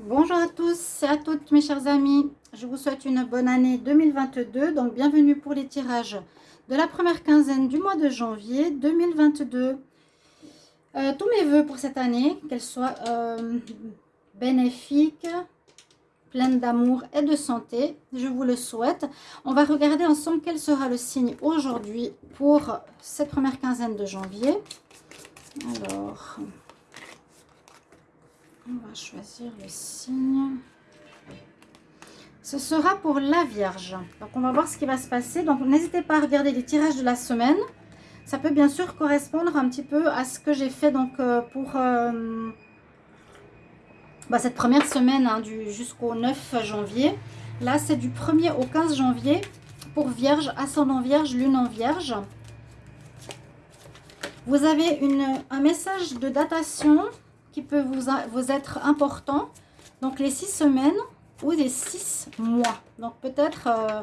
Bonjour à tous et à toutes mes chers amis, je vous souhaite une bonne année 2022, donc bienvenue pour les tirages de la première quinzaine du mois de janvier 2022. Euh, tous mes voeux pour cette année, qu'elle soit euh, bénéfique, pleine d'amour et de santé, je vous le souhaite. On va regarder ensemble quel sera le signe aujourd'hui pour cette première quinzaine de janvier. Alors... On va choisir le signe. Ce sera pour la Vierge. Donc, on va voir ce qui va se passer. Donc, n'hésitez pas à regarder les tirages de la semaine. Ça peut bien sûr correspondre un petit peu à ce que j'ai fait donc euh, pour euh, bah, cette première semaine hein, jusqu'au 9 janvier. Là, c'est du 1er au 15 janvier pour Vierge, ascendant Vierge, lune en Vierge. Vous avez une, un message de datation peut vous, vous être important. Donc les six semaines ou les six mois. Donc peut-être euh,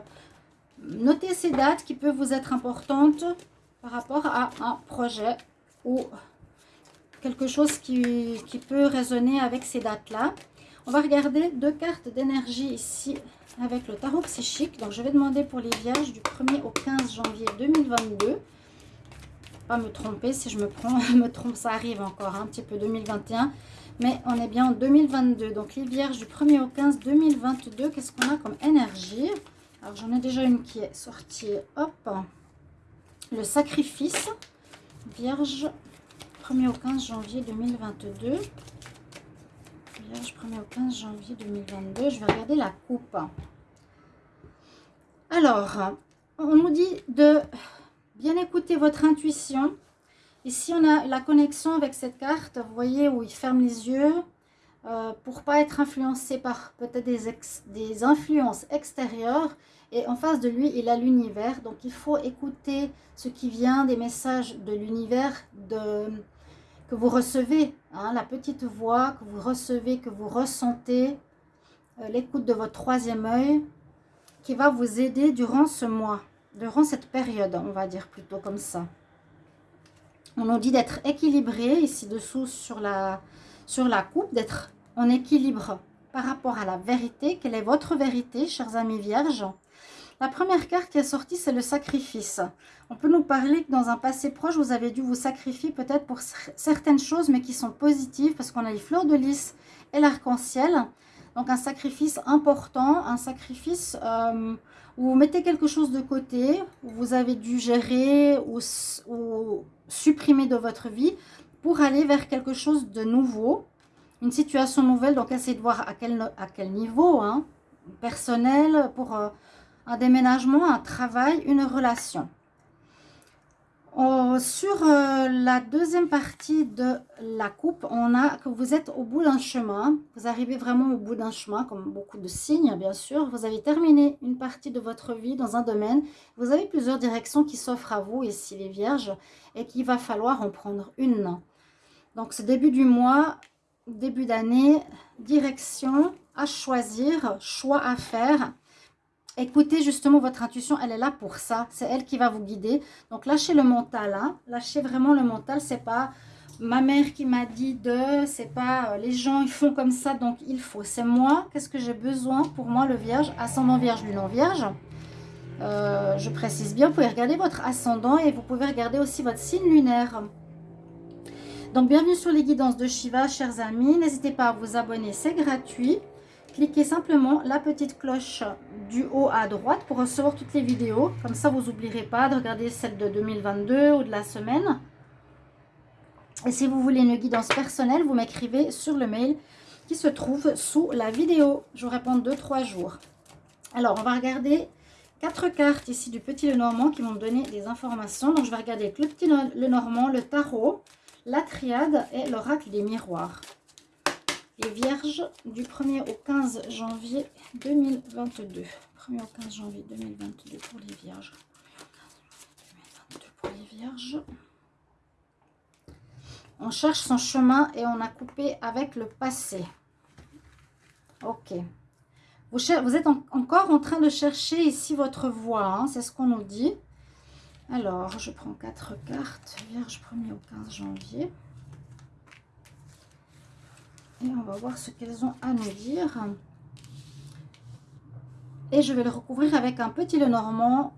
noter ces dates qui peuvent vous être importantes par rapport à un projet ou quelque chose qui, qui peut résonner avec ces dates-là. On va regarder deux cartes d'énergie ici avec le tarot psychique. Donc je vais demander pour les vierges du 1er au 15 janvier 2022 pas me tromper si je me, prends, me trompe, ça arrive encore un petit peu 2021. Mais on est bien en 2022. Donc les vierges du 1er au 15 2022, qu'est-ce qu'on a comme énergie? Alors j'en ai déjà une qui est sortie. Hop Le sacrifice. Vierge 1er au 15 janvier 2022. Vierge 1er au 15 janvier 2022. Je vais regarder la coupe. Alors, on nous dit de bien écouter votre intuition. Ici, on a la connexion avec cette carte, vous voyez, où il ferme les yeux euh, pour pas être influencé par peut-être des, influences extérieures. Et en face de lui, il a l'univers. Donc, il faut écouter ce qui vient des messages de l'univers que vous recevez. Hein, la petite voix que vous recevez, que vous ressentez. Euh, l'écoute de votre troisième œil qui va vous aider durant ce mois durant cette période, on va dire plutôt comme ça. On nous dit d'être équilibré ici-dessous sur la, sur la coupe, d'être en équilibre par rapport à la vérité. Quelle est votre vérité, chers amis vierges? La première carte qui est sortie, c'est le sacrifice. On peut nous parler que dans un passé proche, vous avez dû vous sacrifier peut-être pour certaines choses, mais qui sont positives, parce qu'on a les fleurs de lys et l'arc-en-ciel. Donc un sacrifice important, un sacrifice euh, vous mettez quelque chose de côté, vous avez dû gérer ou, supprimer de votre vie pour aller vers quelque chose de nouveau, une situation nouvelle. Donc essayez de voir à quel, à quel niveau, hein, personnel, pour euh, un déménagement, un travail, une relation. Oh, sur euh, la deuxième partie de la coupe, on a que vous êtes au bout d'un chemin. Vous arrivez vraiment au bout d'un chemin, comme beaucoup de signes, bien sûr. Vous avez terminé une partie de votre vie dans un domaine. Vous avez plusieurs directions qui s'offrent à vous, ici les vierges, et qu'il va falloir en prendre une. Donc, ce début du mois, début d'année, direction à choisir, choix à faire Écoutez justement votre intuition, elle est là pour ça. C'est elle qui va vous guider. Donc lâchez le mental, hein. lâchez vraiment le mental. C'est pas ma mère qui m'a dit de, c'est pas euh, les gens ils font comme ça donc il faut. C'est moi, qu'est-ce que j'ai besoin pour moi le vierge, ascendant vierge, lune vierge. Euh, je précise bien, vous pouvez regarder votre ascendant et vous pouvez regarder aussi votre signe lunaire. Donc bienvenue sur les guidances de Shiva, chers amis. N'hésitez pas à vous abonner, c'est gratuit cliquez simplement la petite cloche du haut à droite pour recevoir toutes les vidéos. Comme ça, vous n'oublierez pas de regarder celle de 2022 ou de la semaine. Et si vous voulez une guidance personnelle, vous m'écrivez sur le mail qui se trouve sous la vidéo. Je vous réponds 2-3 jours. Alors, on va regarder quatre cartes ici du Petit Lenormand qui vont donner des informations. Donc, je vais regarder le Petit Lenormand, le tarot, la triade et l'oracle des miroirs les Vierges du 1er au 15 janvier 2022. 1er au 15 janvier 2022 pour les Vierges. 2022 pour les Vierges. On cherche son chemin et on a coupé avec le passé. Ok. Vous, êtes encore en train de chercher ici votre voie. Hein, c'est ce qu'on nous dit. Alors, je prends quatre cartes. Vierge 1er au 15 janvier. Et on va voir ce qu'elles ont à nous dire. Et je vais le recouvrir avec un petit le normand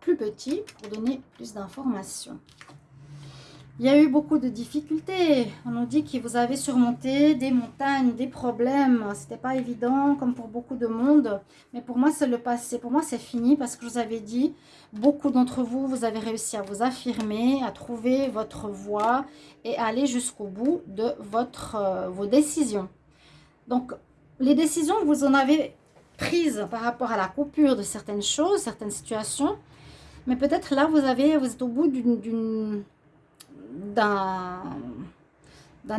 plus petit pour donner plus d'informations. Il y a eu beaucoup de difficultés. On nous dit que vous avez surmonté des montagnes, des problèmes. C'était pas évident, comme pour beaucoup de monde. Mais pour moi, c'est le passé. Pour moi, c'est fini parce que je vous avais dit, beaucoup d'entre vous, vous avez réussi à vous affirmer, à trouver votre voie et à aller jusqu'au bout de votre, euh, vos décisions. Donc, les décisions que vous en avez prises par rapport à la coupure de certaines choses, certaines situations, mais peut-être là, vous, avez, vous êtes au bout d'une d'un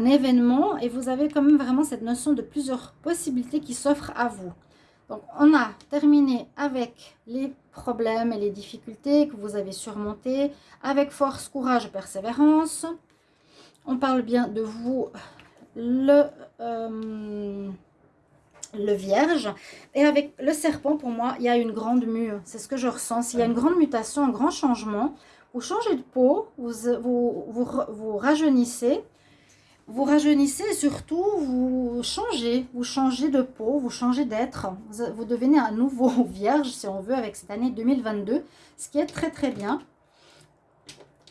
événement et vous avez quand même vraiment cette notion de plusieurs possibilités qui s'offrent à vous. Donc, on a terminé avec les problèmes et les difficultés que vous avez surmontés avec force, courage persévérance. On parle bien de vous, le, euh, le vierge. Et avec le serpent, pour moi, il y a une grande mue. C'est ce que je ressens. Il y a une grande mutation, un grand changement vous changez de peau, vous, vous, rajeunissez, vous rajeunissez et surtout vous changez, vous changez de peau, vous changez d'être, vous, devenez un nouveau vierge si on veut avec cette année 2022, ce qui est très très bien.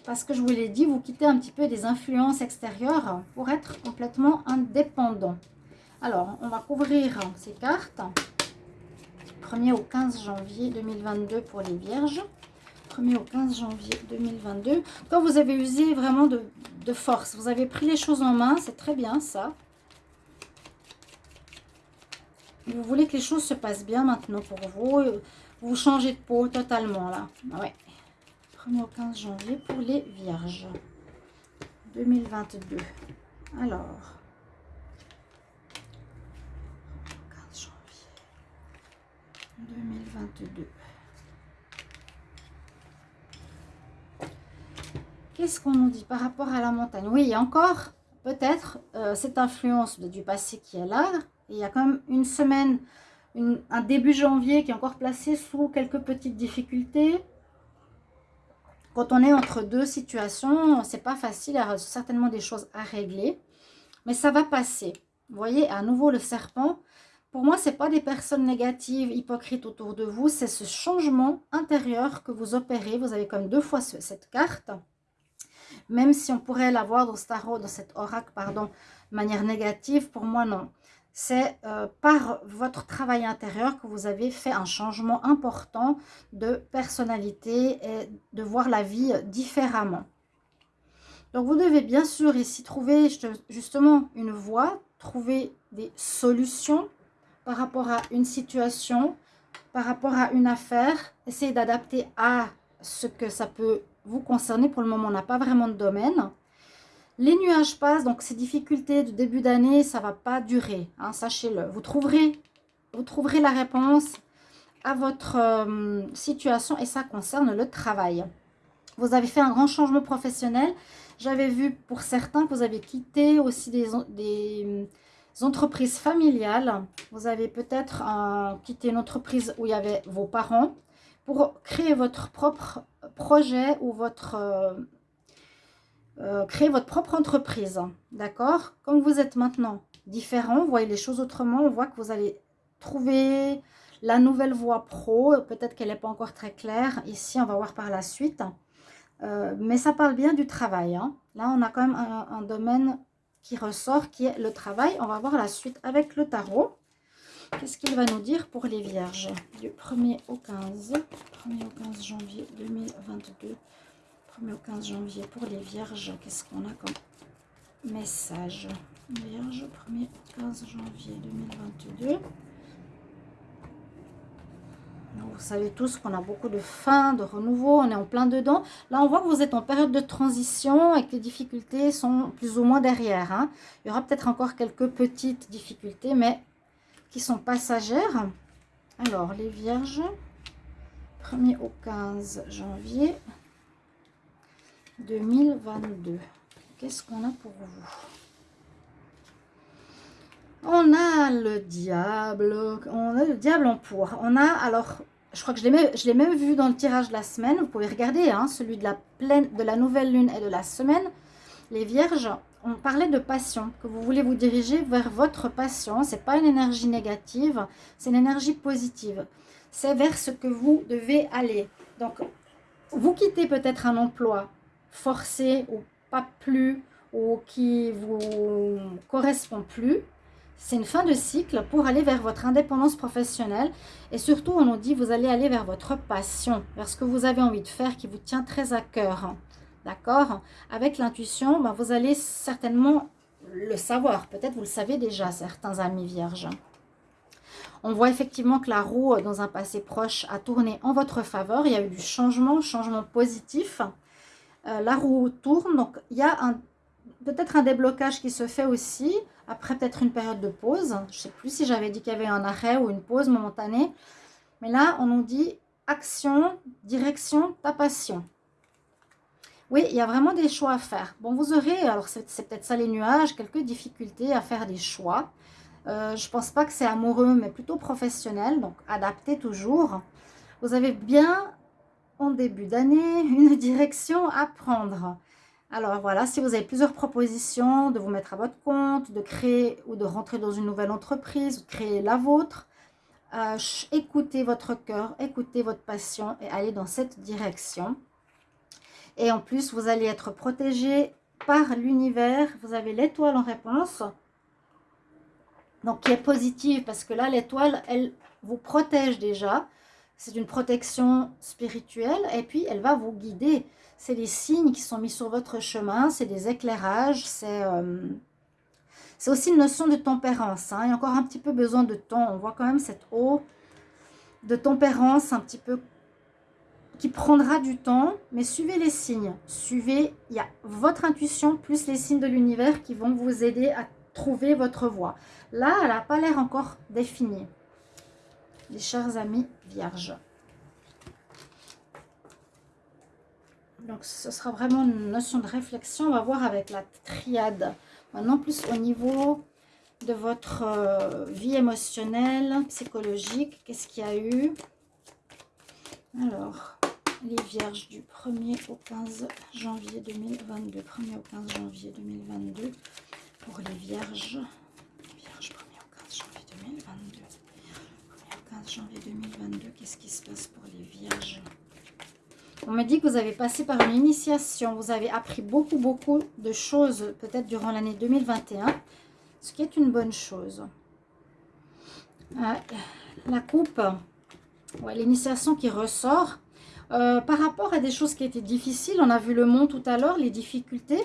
Parce que je vous l'ai dit, vous quittez un petit peu des influences extérieures pour être complètement indépendant. Alors, on va couvrir ces cartes. 1er au 15 janvier 2022 pour les vierges au 15 janvier 2022. Quand vous avez usé vraiment de, force, vous avez pris les choses en main, c'est très bien ça. Vous voulez que les choses se passent bien maintenant pour vous. Vous changez de peau totalement là. Ah ouais. 1er au 15 janvier pour les vierges. 2022. Alors. 15 janvier 2022. Qu'est-ce qu'on nous dit par rapport à la montagne? Oui, il y a encore peut-être euh, cette influence du passé qui est là. il y a quand même une semaine, un début janvier qui est encore placé sous quelques petites difficultés. Quand on est entre deux situations, c'est pas facile, il y a certainement des choses à régler. Mais ça va passer. Vous voyez, à nouveau le serpent. Pour moi, ce n'est pas des personnes négatives, hypocrites autour de vous. C'est ce changement intérieur que vous opérez. Vous avez comme deux fois cette carte même si on pourrait l'avoir dans ce dans cet oracle, pardon, de manière négative, pour moi, non. C'est euh, par votre travail intérieur que vous avez fait un changement important de personnalité et de voir la vie différemment. Donc, vous devez bien sûr ici trouver justement une voie, trouver des solutions par rapport à une situation, par rapport à une affaire, essayer d'adapter à ce que ça peut vous concernez. Pour le moment, on n'a pas vraiment de domaine. Les nuages passent, donc ces difficultés de début d'année, ça va pas durer, hein, sachez-le. Vous trouverez, vous trouverez la réponse à votre euh, situation et ça concerne le travail. Vous avez fait un grand changement professionnel. J'avais vu pour certains que vous avez quitté aussi des, des entreprises familiales. Vous avez peut-être euh, quitté une entreprise où il y avait vos parents pour créer votre propre projet ou votre... Euh, euh, créer votre propre entreprise, d'accord? Comme vous êtes maintenant différent, vous voyez les choses autrement, on voit que vous allez trouver la nouvelle voie pro, peut-être qu'elle n'est pas encore très claire, ici on va voir par la suite, euh, mais ça parle bien du travail, hein. là on a quand même un, un domaine qui ressort qui est le travail, on va voir la suite avec le tarot. Qu'est-ce qu'il va nous dire pour les vierges Du 1er au 15. 1er au 15 janvier 2022. 1er au 15 janvier pour les vierges. Qu'est-ce qu'on a comme message? Vierge, 1er au 15 janvier 2022. vous savez tous qu'on a beaucoup de fin, de renouveau, on est en plein dedans. Là, on voit que vous êtes en période de transition et que les difficultés sont plus ou moins derrière. Hein. Il y aura peut-être encore quelques petites difficultés, mais qui sont passagères. Alors, les vierges, 1er au 15 janvier 2022. Qu'est-ce qu'on a pour vous? On a le diable, on a le diable en pour. On a, alors, je crois que je l'ai même, vu dans le tirage de la semaine. Vous pouvez regarder, hein, celui de la, pleine, de la nouvelle lune et de la semaine. Les vierges, on parlait de passion, que vous voulez vous diriger vers votre passion. Ce n'est pas une énergie négative, c'est une énergie positive. C'est vers ce que vous devez aller. Donc, vous quittez peut-être un emploi forcé ou pas plus, ou qui vous correspond plus. C'est une fin de cycle pour aller vers votre indépendance professionnelle. Et surtout, on nous dit, vous allez aller vers votre passion, vers ce que vous avez envie de faire qui vous tient très à cœur. D'accord? Avec l'intuition, ben, vous allez certainement le savoir. Peut-être vous le savez déjà, certains amis vierges. On voit effectivement que la roue, dans un passé proche, a tourné en votre faveur. Il y a eu du changement, changement positif. Euh, la roue tourne, donc il y a peut-être un déblocage qui se fait aussi, après peut-être une période de pause. Je ne sais plus si j'avais dit qu'il y avait un arrêt ou une pause momentanée. Mais là, on nous dit action, direction, ta passion. Oui, il y a vraiment des choix à faire. Bon, vous aurez, alors c'est peut-être ça les nuages, quelques difficultés à faire des choix. Euh, je ne pense pas que c'est amoureux, mais plutôt professionnel, donc adaptez toujours. Vous avez bien, en début d'année, une direction à prendre. Alors voilà, si vous avez plusieurs propositions de vous mettre à votre compte, de créer ou de rentrer dans une nouvelle entreprise, de créer la vôtre, euh, écoutez votre cœur, écoutez votre passion et allez dans cette direction. Et en plus, vous allez être protégé par l'univers. Vous avez l'étoile en réponse. Donc, qui est positive parce que là, l'étoile, elle vous protège déjà. C'est une protection spirituelle et puis elle va vous guider. C'est les signes qui sont mis sur votre chemin, c'est des éclairages, c'est euh, aussi une notion de tempérance. Hein. Il y a encore un petit peu besoin de temps. On voit quand même cette eau de tempérance un petit peu qui prendra du temps, mais suivez les signes. Suivez, il y a votre intuition plus les signes de l'univers qui vont vous aider à trouver votre voie. Là, elle n'a pas l'air encore définie. Les chers amis vierges. Donc, ce sera vraiment une notion de réflexion. On va voir avec la triade. Maintenant, plus au niveau de votre euh, vie émotionnelle, psychologique. Qu'est-ce qu'il y a eu? Alors, les vierges du 1er au 15 janvier 2022. 1er au 15 janvier 2022 pour les vierges. Vierges 1er au 15 janvier 2022. 1er au 15 janvier 2022, qu'est-ce qui se passe pour les vierges? On me dit que vous avez passé par une initiation. Vous avez appris beaucoup, beaucoup de choses peut-être durant l'année 2021. Ce qui est une bonne chose. la coupe, ouais, l'initiation qui ressort euh, par rapport à des choses qui étaient difficiles, on a vu le monde tout à l'heure, les difficultés,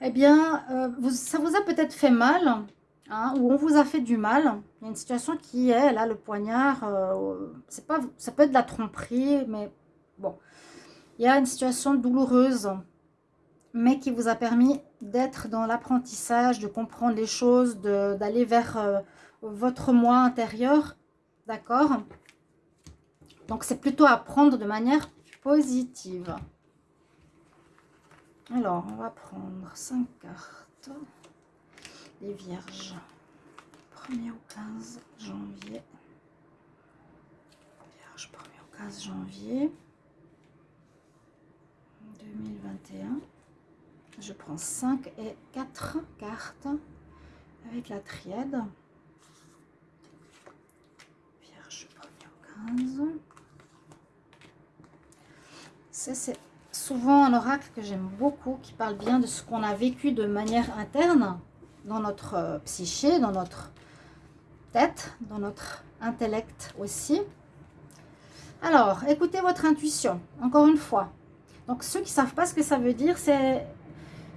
eh bien, euh, ça vous a peut-être fait mal, hein, ou on vous a fait du mal. Il y a une situation qui est, là, le poignard, euh, pas, ça peut être de la tromperie, mais bon. Il y a une situation douloureuse, mais qui vous a permis d'être dans l'apprentissage, de comprendre les choses, d'aller vers votre moi intérieur, d'accord? Donc, c'est plutôt à prendre de manière positive. Alors, on va prendre 5 cartes. Les vierges. 1er au 15 janvier. Vierge, 1er au 15 janvier 2021. Je prends 5 et 4 cartes avec la triade. Vierge, 1er au 15 c'est souvent un oracle que j'aime beaucoup, qui parle bien de ce qu'on a vécu de manière interne, dans notre euh, psyché, dans notre tête, dans notre intellect aussi. Alors, écoutez votre intuition, encore une fois. Donc, ceux qui ne savent pas ce que ça veut dire, c'est...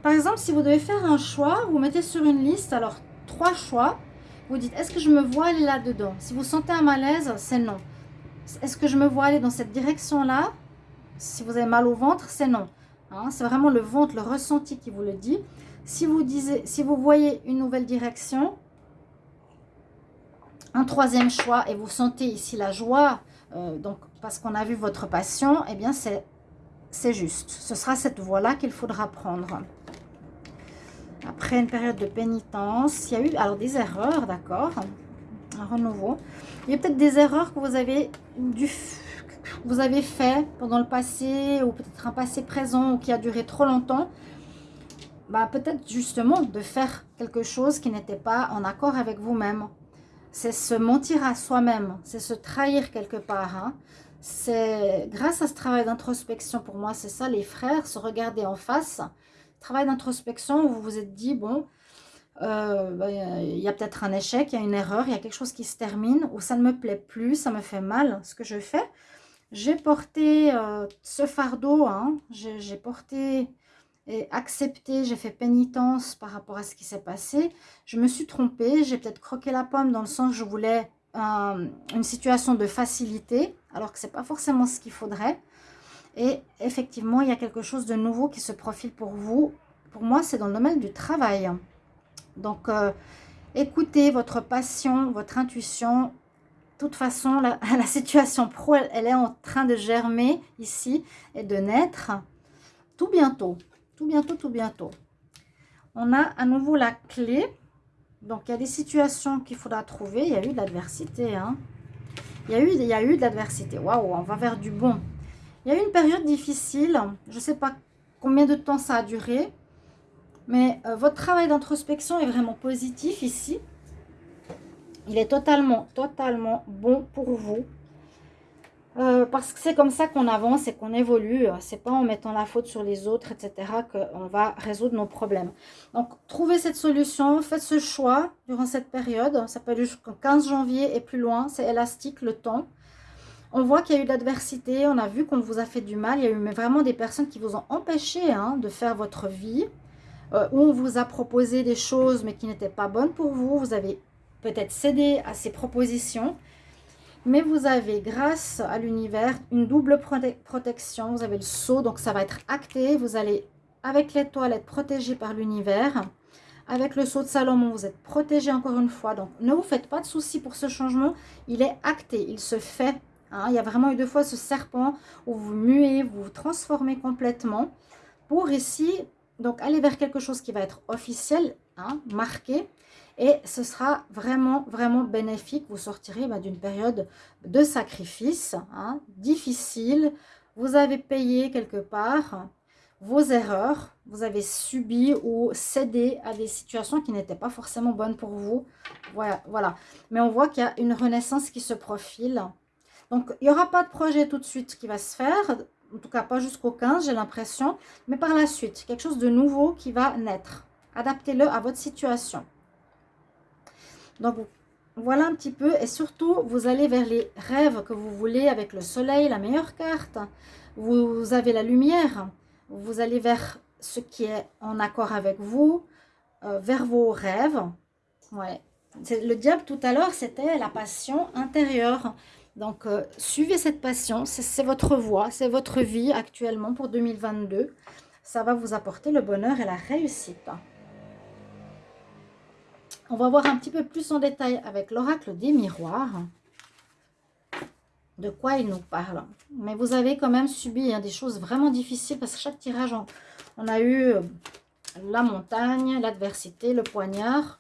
Par exemple, si vous devez faire un choix, vous mettez sur une liste, alors, trois choix. Vous dites, est-ce que je me vois aller là-dedans? Si vous sentez un malaise, c'est non. Est-ce que je me vois aller dans cette direction-là? Si vous avez mal au ventre, c'est non. Hein. c'est vraiment le ventre, le ressenti qui vous le dit. Si vous, voyez une nouvelle direction, un troisième choix, et vous sentez ici la joie, euh, donc parce qu'on a vu votre passion, eh bien c'est juste. Ce sera cette voie-là qu'il faudra prendre. Après une période de pénitence, il y a eu alors des erreurs, d'accord Un renouveau. Il y a peut-être des erreurs que vous avez dû vous avez fait pendant le passé ou peut-être un passé présent ou qui a duré trop longtemps. bah, peut-être justement de faire quelque chose qui n'était pas en accord avec vous-même. C'est se mentir à soi-même, c'est se trahir quelque part. Hein. C'est grâce à ce travail d'introspection, pour moi, c'est ça les frères, se regarder en face. Travail d'introspection où vous vous êtes dit, bon, euh, bah, il y a peut-être un échec, il y a une erreur, il y a quelque chose qui se termine, ou ça ne me plaît plus, ça me fait mal, ce que je fais. J'ai porté euh, ce fardeau, hein, j'ai porté et accepté, j'ai fait pénitence par rapport à ce qui s'est passé. Je me suis trompée, j'ai peut-être croqué la pomme dans le sens où je voulais une situation de facilité, alors que ce n'est pas forcément ce qu'il faudrait. Et effectivement, il y a quelque chose de nouveau qui se profile pour vous. Pour moi, c'est dans le domaine du travail. Donc, euh, écoutez votre passion, votre intuition. Toute façon, la, la situation pro, elle, est en train de germer ici et de naître tout bientôt. Tout bientôt, tout bientôt. On a à nouveau la clé. Donc, il y a des situations qu'il faudra trouver. Il y a eu de l'adversité. Hein. Il, y a eu, il y a eu de l'adversité. Waouh, on va vers du bon. Il y a eu une période difficile. Je ne sais pas combien de temps ça a duré. Mais euh, votre travail d'introspection est vraiment positif ici. Il est totalement, totalement bon pour vous. Euh, parce que c'est comme ça qu'on avance et qu'on évolue. C'est pas en mettant la faute sur les autres, etc. qu'on va résoudre nos problèmes. Donc, trouvez cette solution, faites ce choix durant cette période. Ça peut aller jusqu'au 15 janvier et plus loin. C'est élastique le temps. On voit qu'il y a eu de l'adversité. On a vu qu'on vous a fait du mal. Il y a eu vraiment des personnes qui vous ont empêché hein, de faire votre vie. Euh, où on vous a proposé des choses mais qui n'étaient pas bonnes pour vous. Vous avez peut-être cédé à ces propositions. Mais vous avez, grâce à l'univers, une double protection. Vous avez le saut, donc ça va être acté. Vous allez, avec l'étoile, être protégé par l'univers. Avec le saut de Salomon, vous êtes protégé encore une fois. Donc, ne vous faites pas de soucis pour ce changement. Il est acté, il se fait. Hein. Il y a vraiment eu deux fois ce serpent où vous muez, vous vous transformez complètement. Pour ici, donc aller vers quelque chose qui va être officiel, hein, marqué. Et ce sera vraiment, vraiment bénéfique. Vous sortirez bah, d'une période de sacrifice, hein, difficile. Vous avez payé quelque part vos erreurs. Vous avez subi ou cédé à des situations qui n'étaient pas forcément bonnes pour vous. Voilà, voilà. Mais on voit qu'il y a une renaissance qui se profile. Donc, il n'y aura pas de projet tout de suite qui va se faire. En tout cas, pas jusqu'au 15, j'ai l'impression. Mais par la suite, quelque chose de nouveau qui va naître. Adaptez-le à votre situation. Donc, voilà un petit peu. Et surtout, vous allez vers les rêves que vous voulez avec le soleil, la meilleure carte. Vous avez la lumière. Vous allez vers ce qui est en accord avec vous, euh, vers vos rêves. Ouais. Le diable, tout à l'heure, c'était la passion intérieure. Donc, euh, suivez cette passion. C'est votre voie, c'est votre vie actuellement pour 2022. Ça va vous apporter le bonheur et la réussite. On va voir un petit peu plus en détail avec l'oracle des miroirs de quoi il nous parle. Mais vous avez quand même subi hein, des choses vraiment difficiles parce que chaque tirage, on, a eu euh, la montagne, l'adversité, le poignard.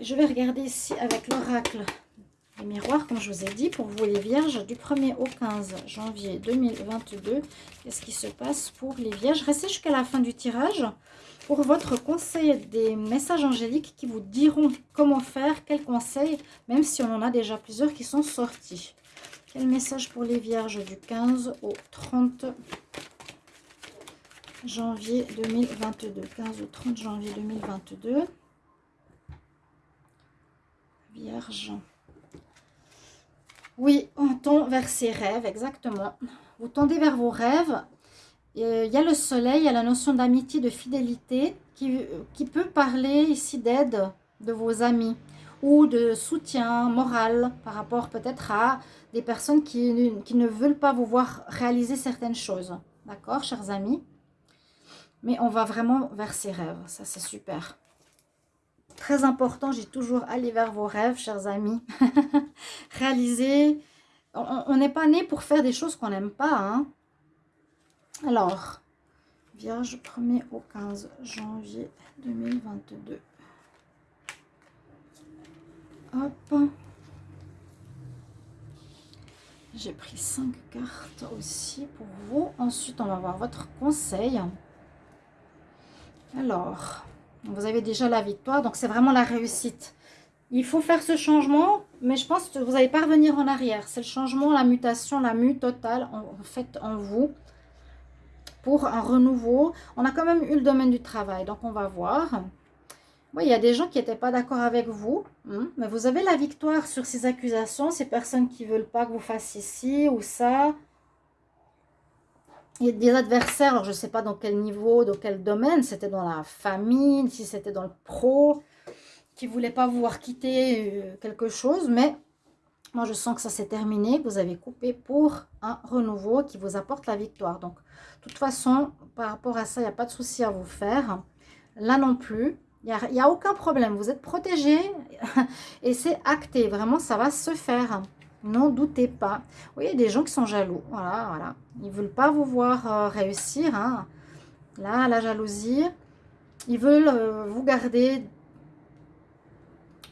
Je vais regarder ici avec l'oracle des miroirs, comme je vous ai dit, pour vous les vierges, du 1er au 15 janvier 2022. Qu'est-ce qui se passe pour les vierges? Restez jusqu'à la fin du tirage pour votre conseil des messages angéliques qui vous diront comment faire, quels conseils, même si on en a déjà plusieurs qui sont sortis. Quel message pour les vierges du 15 au 30 janvier 2022 15 au 30 janvier 2022. Vierge. Oui, on tend vers ses rêves, exactement. Vous tendez vers vos rêves il y a le soleil, il y a la notion d'amitié, de fidélité qui, qui peut parler ici d'aide de vos amis ou de soutien moral par rapport peut-être à des personnes qui, qui, ne veulent pas vous voir réaliser certaines choses. D'accord, chers amis? Mais on va vraiment vers ses rêves, ça c'est super. Très important, j'ai toujours aller vers vos rêves, chers amis. réaliser, on n'est pas né pour faire des choses qu'on n'aime pas, hein alors, Vierge 1er au 15 janvier 2022. Hop. J'ai pris 5 cartes aussi pour vous. Ensuite, on va voir votre conseil. Alors, vous avez déjà la victoire, donc c'est vraiment la réussite. Il faut faire ce changement, mais je pense que vous n'allez pas revenir en arrière. C'est le changement, la mutation, la mue totale en, fait en vous pour un renouveau. On a quand même eu le domaine du travail, donc on va voir. Oui, il y a des gens qui n'étaient pas d'accord avec vous, hein, mais vous avez la victoire sur ces accusations, ces personnes qui ne veulent pas que vous fassiez ci ou ça. Il y a des adversaires, je ne sais pas dans quel niveau, dans quel domaine, c'était dans la famille, si c'était dans le pro, qui ne voulaient pas vous voir quitter euh, quelque chose, mais moi je sens que ça s'est terminé, que vous avez coupé pour un renouveau qui vous apporte la victoire. Donc, de toute façon, par rapport à ça, il n'y a pas de souci à vous faire. Là non plus, il n'y a, aucun problème. Vous êtes protégé et c'est acté. Vraiment, ça va se faire. N'en doutez pas. Oui, il y a des gens qui sont jaloux. Voilà, voilà. Ils ne veulent pas vous voir euh, réussir. Hein. Là, la jalousie. Ils veulent euh, vous garder,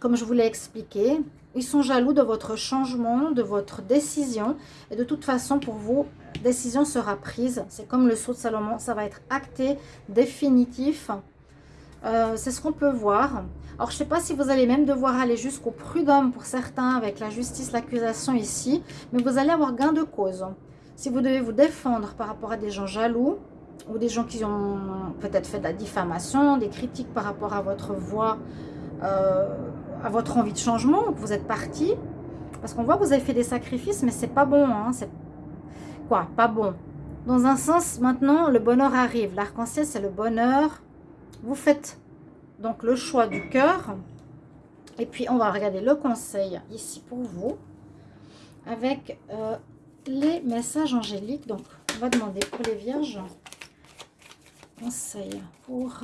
comme je vous l'ai expliqué. Ils sont jaloux de votre changement, de votre décision. Et de toute façon, pour vous, décision sera prise. C'est comme le saut de Salomon. Ça va être acté, définitif. Euh, c'est ce qu'on peut voir. Alors, je ne sais pas si vous allez même devoir aller jusqu'au prud'homme pour certains avec la justice, l'accusation ici. Mais vous allez avoir gain de cause. Si vous devez vous défendre par rapport à des gens jaloux ou des gens qui ont peut-être fait de la diffamation, des critiques par rapport à votre voix, euh, à votre envie de changement, que vous êtes parti. Parce qu'on voit que vous avez fait des sacrifices, mais c'est pas bon. Hein, quoi? Pas bon. Dans un sens, maintenant, le bonheur arrive. L'arc-en-ciel, c'est le bonheur vous faites donc le choix du cœur. Et puis, on va regarder le conseil ici pour vous. Avec euh, les messages angéliques. Donc, on va demander pour les vierges. Conseil pour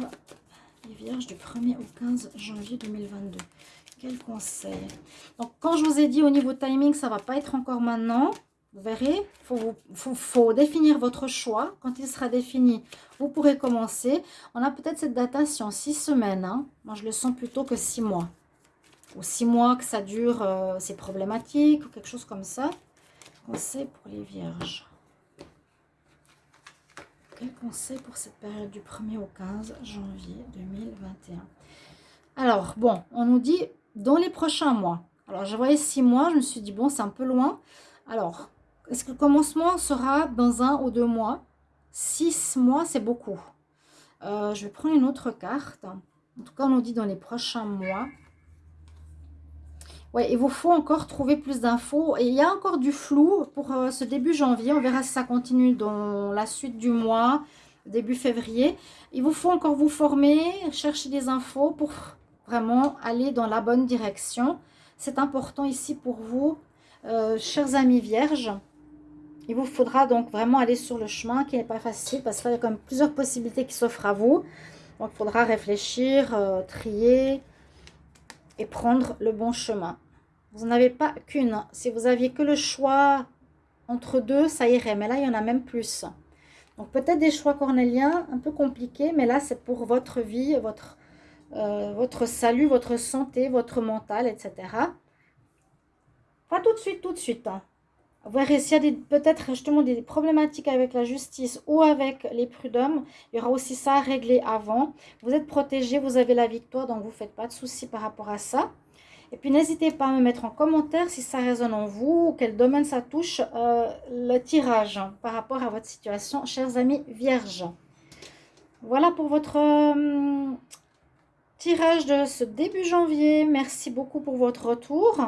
les vierges du 1er au 15 janvier 2022. Quel conseil? Donc, quand je vous ai dit au niveau timing, ça ne va pas être encore maintenant. Vous verrez, il faut, définir votre choix. Quand il sera défini, vous pourrez commencer. On a peut-être cette datation six semaines. Hein. Moi, je le sens plutôt que six mois. Ou six mois que ça dure, euh, c'est problématique ou quelque chose comme ça. Conseil pour les vierges. Quel conseil pour cette période du 1er au 15 janvier 2021 Alors, bon, on nous dit dans les prochains mois. Alors, je voyais six mois, je me suis dit, bon, c'est un peu loin. Alors, est-ce que le commencement sera dans un ou deux mois? Six mois, c'est beaucoup. Euh, je vais prendre une autre carte. En tout cas, on nous dit dans les prochains mois. Oui, il vous faut encore trouver plus d'infos. Et il y a encore du flou pour euh, ce début janvier. On verra si ça continue dans la suite du mois, début février. Il vous faut encore vous former, chercher des infos pour vraiment aller dans la bonne direction. C'est important ici pour vous, euh, chers amis vierges. Il vous faudra donc vraiment aller sur le chemin qui n'est pas facile parce qu'il y a quand même plusieurs possibilités qui s'offrent à vous. Donc, il faudra réfléchir, euh, trier et prendre le bon chemin. Vous n'en avez pas qu'une. Si vous aviez que le choix entre deux, ça irait. Mais là, il y en a même plus. Donc, peut-être des choix cornéliens un peu compliqués. Mais là, c'est pour votre vie, votre, euh, salut, votre santé, votre mental, etc. Pas tout de suite, tout de suite. Hein verrez s'il y a peut-être justement des problématiques avec la justice ou avec les prud'hommes, il y aura aussi ça à régler avant. Vous êtes protégé, vous avez la victoire, donc vous ne faites pas de soucis par rapport à ça. Et puis n'hésitez pas à me mettre en commentaire si ça résonne en vous, ou quel domaine ça touche euh, le tirage par rapport à votre situation, chers amis vierges. Voilà pour votre euh, tirage de ce début janvier. Merci beaucoup pour votre retour.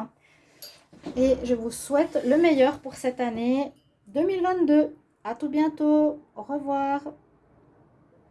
Et je vous souhaite le meilleur pour cette année 2022. À tout bientôt. Au revoir.